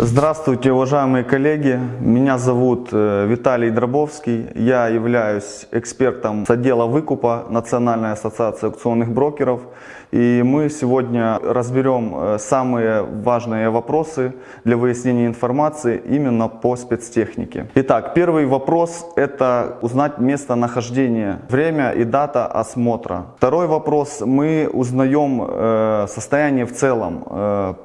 Здравствуйте, уважаемые коллеги. Меня зовут э, Виталий Дробовский. Я являюсь экспертом с отдела выкупа Национальной ассоциации аукционных брокеров. И мы сегодня разберем э, самые важные вопросы для выяснения информации именно по спецтехнике. Итак, первый вопрос – это узнать местонахождение, время и дата осмотра. Второй вопрос – мы узнаем э, состояние в целом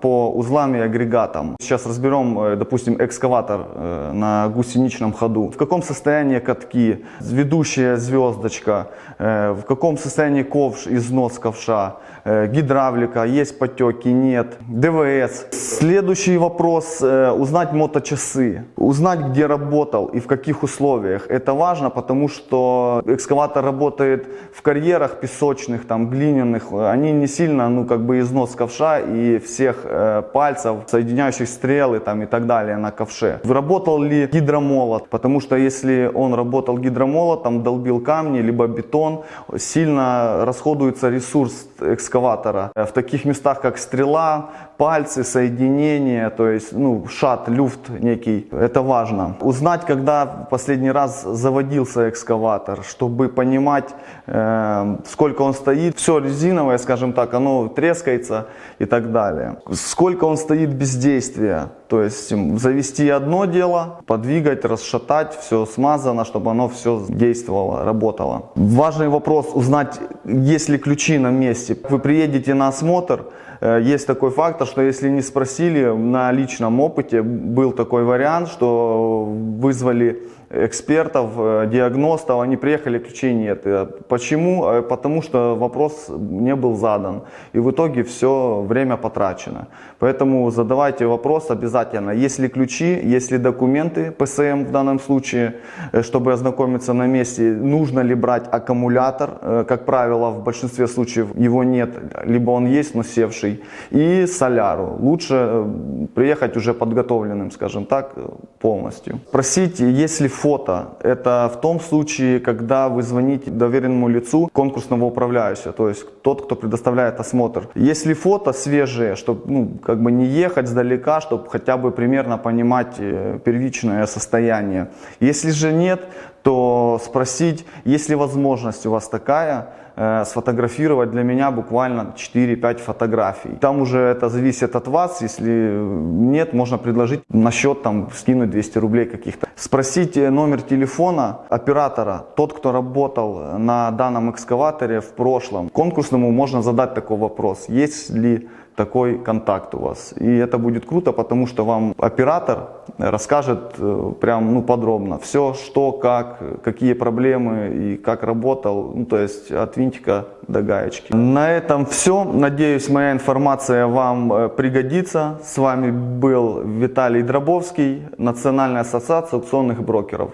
по узлам и агрегатам. Сейчас разберем разберем, э, допустим, экскаватор э, на гусеничном ходу. В каком состоянии катки, ведущая звездочка, э, в каком состоянии ковш, износ ковша, гидравлика, есть потеки, нет, ДВС. Следующий вопрос, узнать моточасы, узнать, где работал и в каких условиях. Это важно, потому что экскаватор работает в карьерах песочных, там, глиняных, они не сильно, ну, как бы износ ковша и всех пальцев, соединяющих стрел, материалы там и так далее на ковше. Работал ли гидромолот, потому что если он работал гидромолотом, долбил камни, либо бетон, сильно расходуется ресурс экскаватора. В таких местах, как стрела, пальцы, соединения, то есть ну, шат, люфт некий, это важно. Узнать, когда последний раз заводился экскаватор, чтобы понимать, э, сколько он стоит. Все резиновое, скажем так, оно трескается и так далее. Сколько он стоит без действия, то есть завести одно дело, подвигать, расшатать, все смазано, чтобы оно все действовало, работало. Важный вопрос узнать, есть ли ключи на месте. Вы приедете на осмотр, Э, есть такой фактор, что если не спросили, на личном опыте был такой вариант, что вызвали экспертов, э, диагностов, они приехали, ключей нет. Э, почему? Потому что вопрос не был задан. И в итоге все время потрачено. Поэтому задавайте вопрос обязательно. Есть ли ключи, есть ли документы, ПСМ в данном случае, чтобы ознакомиться на месте. Нужно ли брать аккумулятор? Как правило, в большинстве случаев его нет, либо он есть, но севший и соляру. Лучше э, приехать уже подготовленным, скажем так, э, полностью. Просите, если фото, это в том случае, когда вы звоните доверенному лицу конкурсного управляющего, то есть тот, кто предоставляет осмотр. Если фото свежие, чтобы ну, как бы не ехать сдалека, чтобы хотя бы примерно понимать э, первичное состояние. Если же нет, то спросить, есть ли возможность у вас такая, э, сфотографировать для меня буквально 4-5 фотографий. Там уже это зависит от вас, если нет, можно предложить на счет там скинуть 200 рублей каких-то. Спросить номер телефона оператора, тот, кто работал на данном экскаваторе в прошлом. Конкурсному можно задать такой вопрос, есть ли такой контакт у вас. И это будет круто, потому что вам оператор расскажет э, прям ну, подробно все, что, как, какие проблемы и как работал, ну, то есть от винтика до гаечки. На этом все. Надеюсь, моя информация вам э, пригодится. С вами был Виталий Дробовский, Национальная ассоциация аукционных брокеров.